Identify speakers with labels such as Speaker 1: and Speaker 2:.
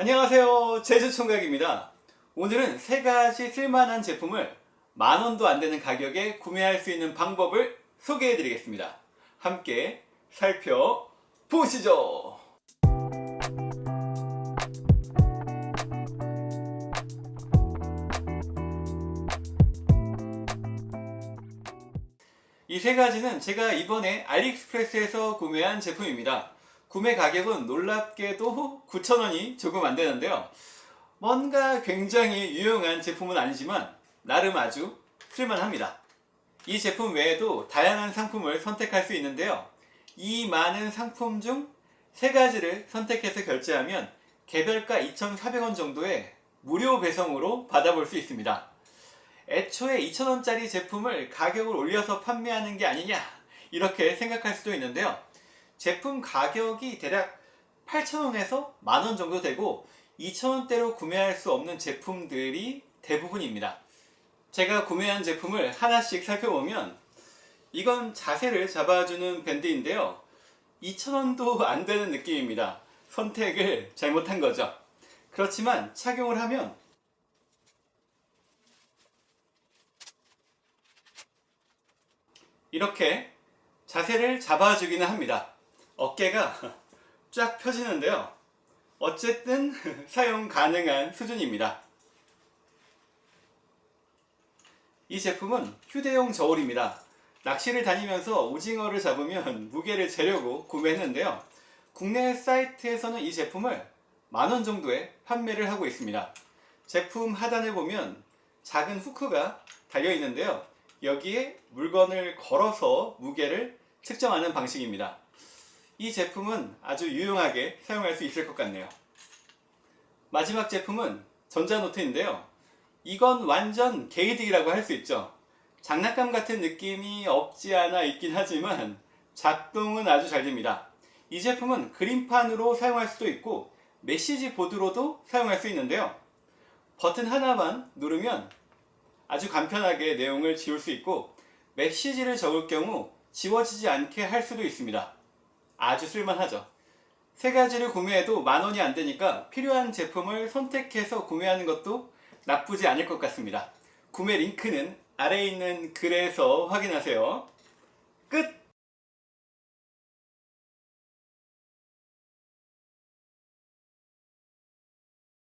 Speaker 1: 안녕하세요. 제주총각입니다. 오늘은 세 가지 쓸만한 제품을 만원도 안되는 가격에 구매할 수 있는 방법을 소개해 드리겠습니다. 함께 살펴보시죠. 이 세 가지는 제가 이번에 알리익스프레스에서 구매한 제품입니다 구매 가격은 놀랍게도 9,000원이 조금 안 되는데요. 뭔가 굉장히 유용한 제품은 아니지만 나름 아주 쓸만합니다. 이 제품 외에도 다양한 상품을 선택할 수 있는데요. 이 많은 상품 중 세 가지를 선택해서 결제하면 개별가 2,400원 정도의 무료 배송으로 받아볼 수 있습니다. 애초에 2,000원짜리 제품을 가격을 올려서 판매하는 게 아니냐 이렇게 생각할 수도 있는데요. 제품 가격이 대략 8,000원에서 만원 정도 되고 2,000원대로 구매할 수 없는 제품들이 대부분입니다. 제가 구매한 제품을 하나씩 살펴보면 이건 자세를 잡아주는 밴드인데요. 2,000원도 안 되는 느낌입니다. 선택을 잘못한 거죠. 그렇지만 착용을 하면 이렇게 자세를 잡아주기는 합니다. 어깨가 쫙 펴지는데요. 어쨌든 사용 가능한 수준입니다. 이 제품은 휴대용 저울입니다. 낚시를 다니면서 오징어를 잡으면 무게를 재려고 구매했는데요. 국내 사이트에서는 이 제품을 만원 정도에 판매를 하고 있습니다. 제품 하단에 보면 작은 후크가 달려 있는데요. 여기에 물건을 걸어서 무게를 측정하는 방식입니다. 이 제품은 아주 유용하게 사용할 수 있을 것 같네요. 마지막 제품은 전자노트인데요. 이건 완전 게이득이라고 할 수 있죠. 장난감 같은 느낌이 없지 않아 있긴 하지만 작동은 아주 잘 됩니다. 이 제품은 그림판으로 사용할 수도 있고 메시지 보드로도 사용할 수 있는데요. 버튼 하나만 누르면 아주 간편하게 내용을 지울 수 있고 메시지를 적을 경우 지워지지 않게 할 수도 있습니다. 아주 쓸만하죠. 세 가지를 구매해도 만원이 안되니까 필요한 제품을 선택해서 구매하는 것도 나쁘지 않을 것 같습니다. 구매 링크는 아래에 있는 글에서 확인하세요. 끝!